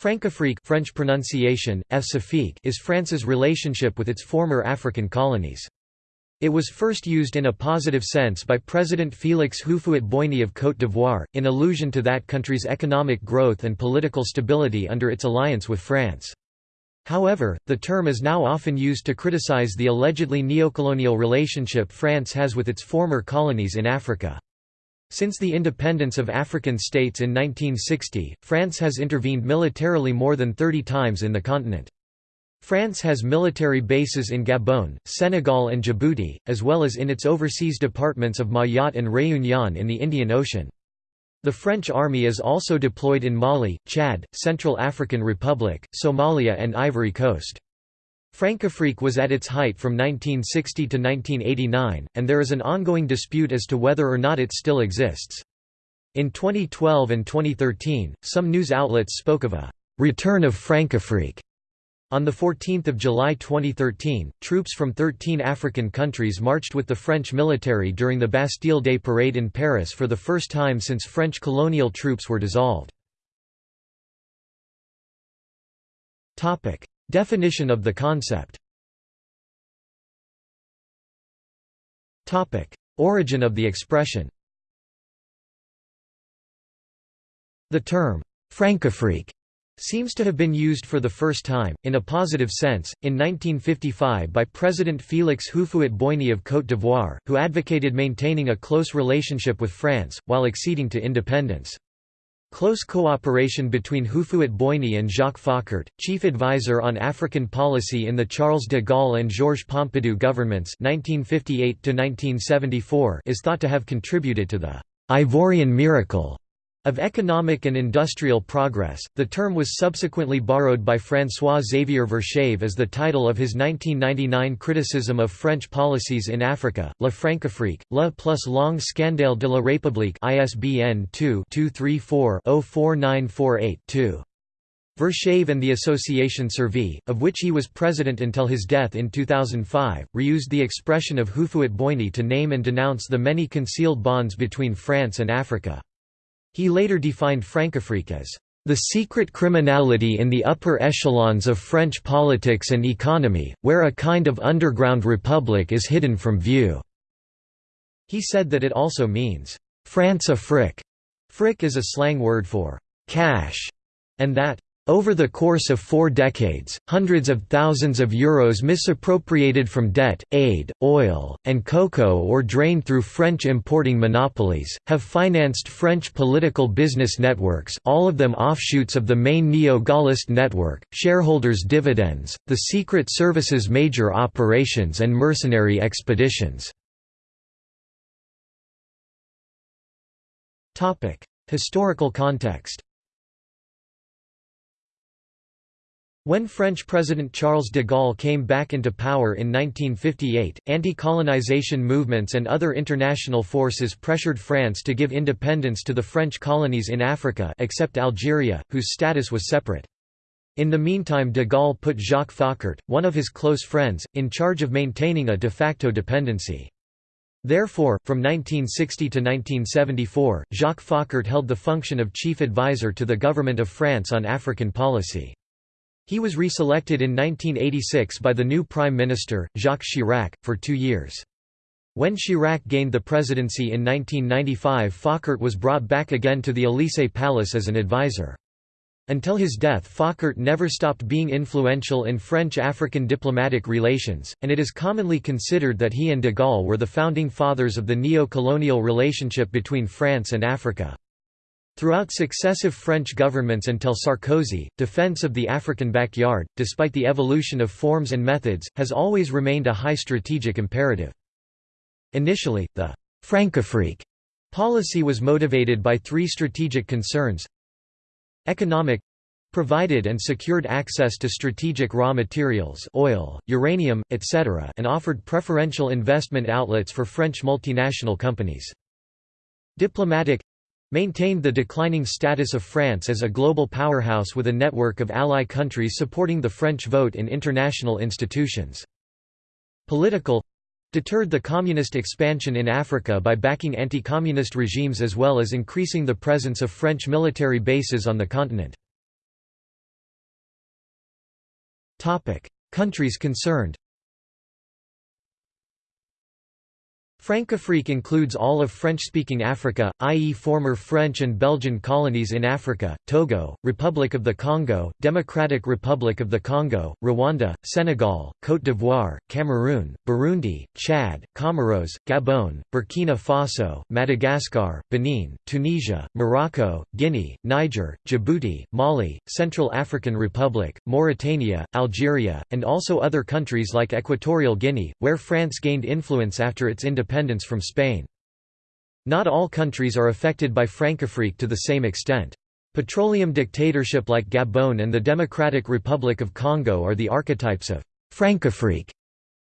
Francafrique French pronunciation, is France's relationship with its former African colonies. It was first used in a positive sense by President Félix Houphouët-Boigny of Côte d'Ivoire, in allusion to that country's economic growth and political stability under its alliance with France. However, the term is now often used to criticize the allegedly neocolonial relationship France has with its former colonies in Africa. Since the independence of African states in 1960, France has intervened militarily more than 30 times in the continent. France has military bases in Gabon, Senegal and Djibouti, as well as in its overseas departments of Mayotte and Réunion in the Indian Ocean. The French army is also deployed in Mali, Chad, Central African Republic, Somalia and Ivory Coast. Francafrique was at its height from 1960 to 1989, and there is an ongoing dispute as to whether or not it still exists. In 2012 and 2013, some news outlets spoke of a «return of Francafrique» On 14 July 2013, troops from 13 African countries marched with the French military during the Bastille Day parade in Paris for the first time since French colonial troops were dissolved. Definition of the concept. Origin of the expression. The term, Francafrique seems to have been used for the first time, in a positive sense, in 1955 by President Félix Houphouët-Boigny of Côte d'Ivoire, who advocated maintaining a close relationship with France, while acceding to independence. Close cooperation between Houphouët-Boigny and Jacques Foccart, chief advisor on African policy in the Charles de Gaulle and Georges Pompidou governments 1958 is thought to have contributed to the «Ivorian miracle» Of economic and industrial progress, the term was subsequently borrowed by François-Xavier Verschave as the title of his 1999 criticism of French policies in Africa, La Francafrique, La plus longue scandale de la République ISBN 2-234-04948-2. Verschave and the Association Survie, of which he was president until his death in 2005, reused the expression of Houphouët-Boigny to name and denounce the many concealed bonds between France and Africa. He later defined Francafrique as the secret criminality in the upper echelons of French politics and economy, where a kind of underground republic is hidden from view." He said that it also means, France a fric. Fric is a slang word for cash, and that over the course of four decades, hundreds of thousands of euros misappropriated from debt, aid, oil, and cocoa or drained through French importing monopolies, have financed French political business networks all of them offshoots of the main neo-Gaullist network, shareholders' dividends, the Secret Service's major operations and mercenary expeditions. Historical context When French President Charles de Gaulle came back into power in 1958, anti-colonization movements and other international forces pressured France to give independence to the French colonies in Africa except Algeria, whose status was separate. In the meantime de Gaulle put Jacques Foccart, one of his close friends, in charge of maintaining a de facto dependency. Therefore, from 1960 to 1974, Jacques Foccart held the function of chief advisor to the government of France on African policy. He was reselected in 1986 by the new Prime Minister, Jacques Chirac, for two years. When Chirac gained the presidency in 1995 Foccart was brought back again to the Élysée Palace as an advisor. Until his death Foccart never stopped being influential in French-African diplomatic relations, and it is commonly considered that he and de Gaulle were the founding fathers of the neo-colonial relationship between France and Africa. Throughout successive French governments until Sarkozy, defense of the African backyard, despite the evolution of forms and methods, has always remained a high strategic imperative. Initially, the «Francafrique» policy was motivated by three strategic concerns Economic provided and secured access to strategic raw materials oil, uranium, etc. and offered preferential investment outlets for French multinational companies. Diplomatic maintained the declining status of France as a global powerhouse with a network of ally countries supporting the French vote in international institutions. Political deterred the communist expansion in Africa by backing anti-communist regimes as well as increasing the presence of French military bases on the continent. Countries concerned Francafrique includes all of French-speaking Africa, i.e. former French and Belgian colonies in Africa, Togo, Republic of the Congo, Democratic Republic of the Congo, Rwanda, Senegal, Côte d'Ivoire, Cameroon, Burundi, Chad, Comoros, Gabon, Burkina Faso, Madagascar, Benin, Tunisia, Morocco, Guinea, Niger, Djibouti, Mali, Central African Republic, Mauritania, Algeria, and also other countries like Equatorial Guinea, where France gained influence after its independence independence from Spain. Not all countries are affected by Francafrique to the same extent. Petroleum dictatorship like Gabon and the Democratic Republic of Congo are the archetypes of Francafrique.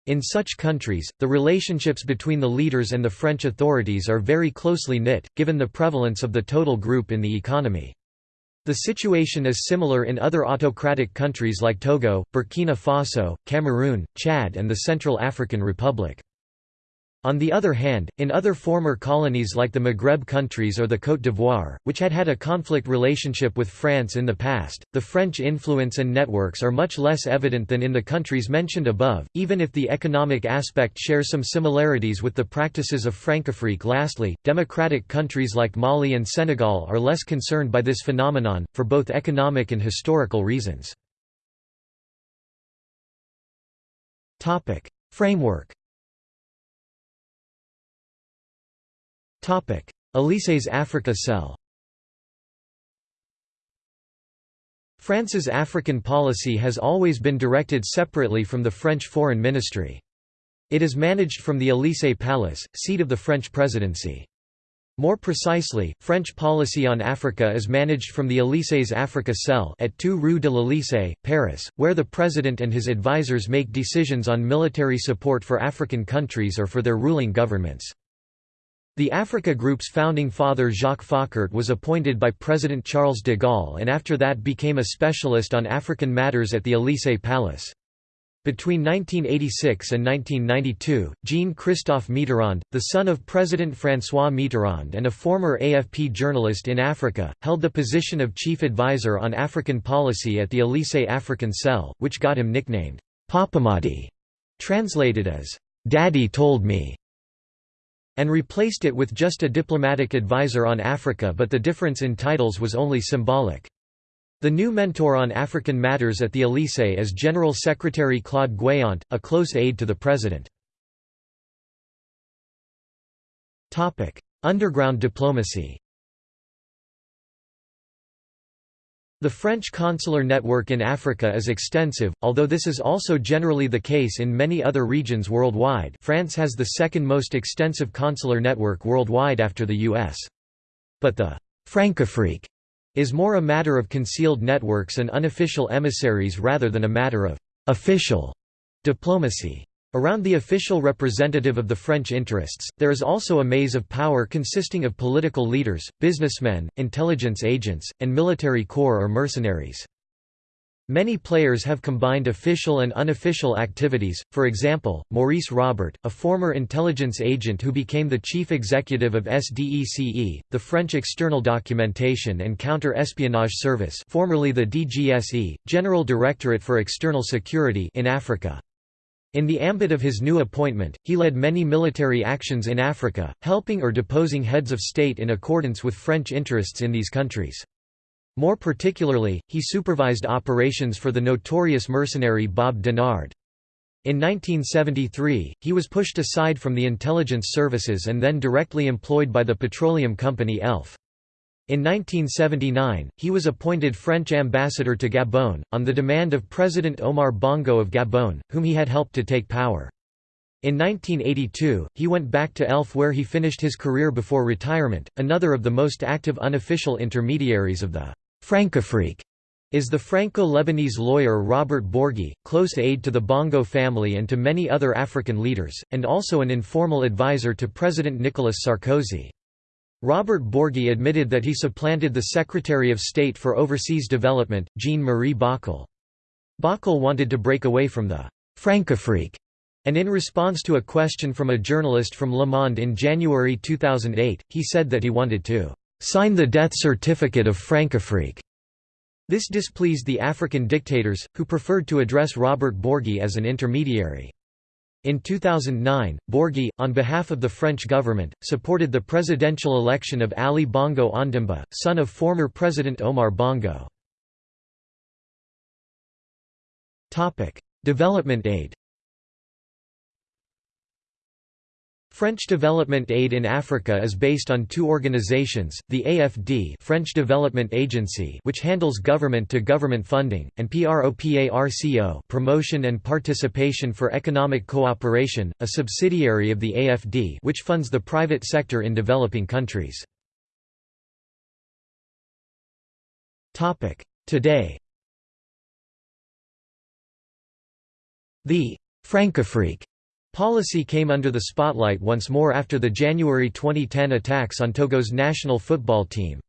In such countries, the relationships between the leaders and the French authorities are very closely knit, given the prevalence of the total group in the economy. The situation is similar in other autocratic countries like Togo, Burkina Faso, Cameroon, Chad and the Central African Republic. On the other hand, in other former colonies like the Maghreb countries or the Côte d'Ivoire, which had had a conflict relationship with France in the past, the French influence and networks are much less evident than in the countries mentioned above, even if the economic aspect shares some similarities with the practices of Francafrique. Lastly, democratic countries like Mali and Senegal are less concerned by this phenomenon, for both economic and historical reasons. Framework Élysées Africa Cell France's African policy has always been directed separately from the French Foreign Ministry. It is managed from the Élysée Palace, seat of the French presidency. More precisely, French policy on Africa is managed from the Élysées Africa Cell at 2 Rue de l'Élysée, Paris, where the president and his advisers make decisions on military support for African countries or for their ruling governments. The Africa Group's founding father Jacques Foccart was appointed by President Charles de Gaulle and after that became a specialist on African matters at the Élysée Palace. Between 1986 and 1992, Jean-Christophe Mitterrand, the son of President François Mitterrand and a former AFP journalist in Africa, held the position of chief advisor on African policy at the Élysée African Cell, which got him nicknamed Papamadit, translated as, "'Daddy told me' and replaced it with just a diplomatic advisor on Africa but the difference in titles was only symbolic. The new mentor on African matters at the Élysée is General Secretary Claude Guéant, a close aide to the president. Underground diplomacy The French consular network in Africa is extensive, although this is also generally the case in many other regions worldwide France has the second most extensive consular network worldwide after the US. But the «Francafrique» is more a matter of concealed networks and unofficial emissaries rather than a matter of «official» diplomacy. Around the official representative of the French interests, there is also a maze of power consisting of political leaders, businessmen, intelligence agents, and military corps or mercenaries. Many players have combined official and unofficial activities, for example, Maurice Robert, a former intelligence agent who became the chief executive of SDECE, the French External Documentation and Counter-Espionage Service formerly the DGSE, General Directorate for External Security in Africa. In the ambit of his new appointment, he led many military actions in Africa, helping or deposing heads of state in accordance with French interests in these countries. More particularly, he supervised operations for the notorious mercenary Bob Denard. In 1973, he was pushed aside from the intelligence services and then directly employed by the petroleum company ELF. In 1979, he was appointed French ambassador to Gabon, on the demand of President Omar Bongo of Gabon, whom he had helped to take power. In 1982, he went back to ELF where he finished his career before retirement. Another of the most active unofficial intermediaries of the Francafrique is the Franco-Lebanese lawyer Robert Bourgi, close aide to the Bongo family and to many other African leaders, and also an informal advisor to President Nicolas Sarkozy. Robert Bourgi admitted that he supplanted the Secretary of State for Overseas Development, Jean-Marie Bockel. Bockel wanted to break away from the «Francafrique» and in response to a question from a journalist from Le Monde in January 2008, he said that he wanted to «sign the death certificate of Francafrique». This displeased the African dictators, who preferred to address Robert Bourgi as an intermediary. In 2009, Bourgi, on behalf of the French government, supported the presidential election of Ali Bongo Ondimba, son of former President Omar Bongo. Development aid French development aid in Africa is based on two organizations, the AFD French Development Agency which handles government-to-government -government funding, and PROPARCO Promotion and Participation for Economic Cooperation, a subsidiary of the AFD which funds the private sector in developing countries. Today. The Francafrique Policy came under the spotlight once more after the January 2010 attacks on Togo's national football team.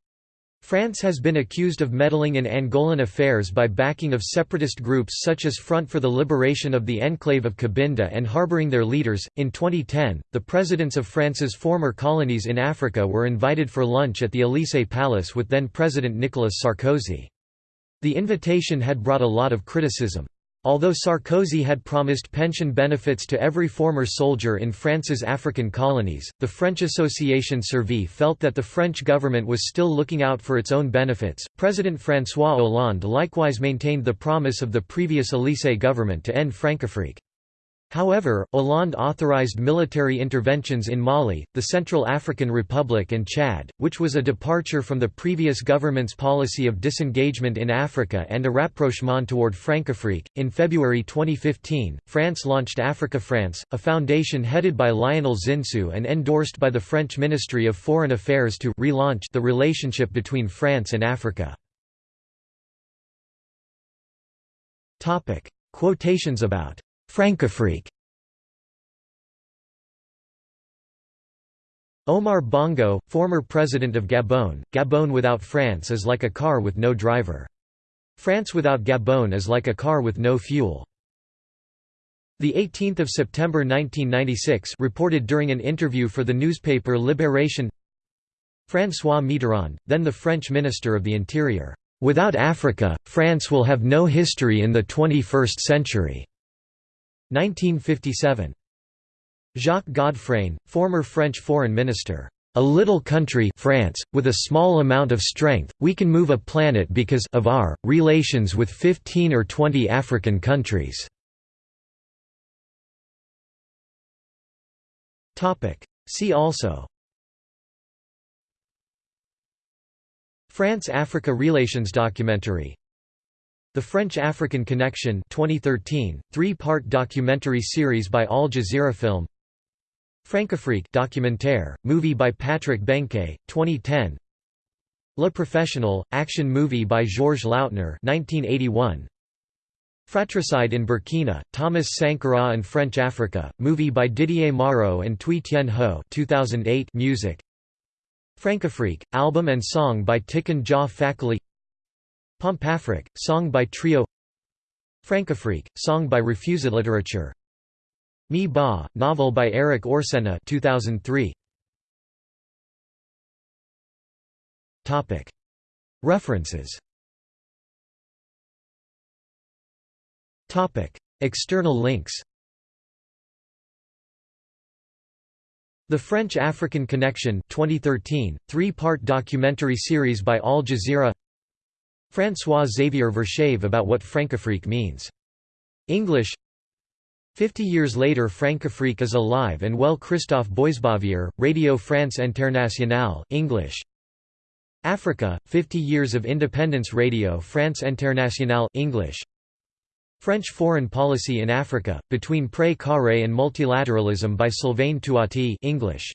France has been accused of meddling in Angolan affairs by backing of separatist groups such as Front for the Liberation of the Enclave of Cabinda and harboring their leaders. In 2010, the presidents of France's former colonies in Africa were invited for lunch at the Élysée Palace with then President Nicolas Sarkozy. The invitation had brought a lot of criticism. Although Sarkozy had promised pension benefits to every former soldier in France's African colonies, the French Association Survie felt that the French government was still looking out for its own benefits. President François Hollande likewise maintained the promise of the previous Élysée government to end Francafrique. However, Hollande authorized military interventions in Mali, the Central African Republic and Chad, which was a departure from the previous government's policy of disengagement in Africa and a rapprochement toward Francafrique. In February 2015, France launched Africa France, a foundation headed by Lionel Zinsou and endorsed by the French Ministry of Foreign Affairs to relaunch the relationship between France and Africa. Topic: Quotations about Francafrique Omar Bongo, former president of Gabon, Gabon without France is like a car with no driver. France without Gabon is like a car with no fuel. The 18th of September 1996 reported during an interview for the newspaper Libération François Mitterrand, then the French Minister of the Interior, "Without Africa, France will have no history in the 21st century." 1957. Jacques Godfrain, former French foreign minister. A little country France, with a small amount of strength, we can move a planet because of our relations with 15 or 20 African countries. See also France-Africa relations documentary the French-African Connection 2013, three-part documentary series by Al Jazeera Film. Francafrique documentaire, movie by Patrick Benquet, 2010 Le Professionnel, action movie by Georges Lautner 1981. Fratricide in Burkina, Thomas Sankara and French Africa, movie by Didier Mauro and Thuy Tien Ho 2008 music. Francafrique, album and song by Tiken Jah Fakoly Pompafrique, song by Trio. Francafrique, song by Refused Literature. Mi Ba, novel by Erik Orsenna 2003. References. External links. The French-African Connection 2013, three-part documentary series by Al Jazeera François-Xavier Verschave about what Francafrique means. English Fifty years later Francafrique is alive and well Christophe Boisbouvier, Radio France Internationale English. Africa, 50 Years of Independence Radio France Internationale English. French Foreign Policy in Africa, Between Pré Carré and Multilateralism by Sylvain Touati English.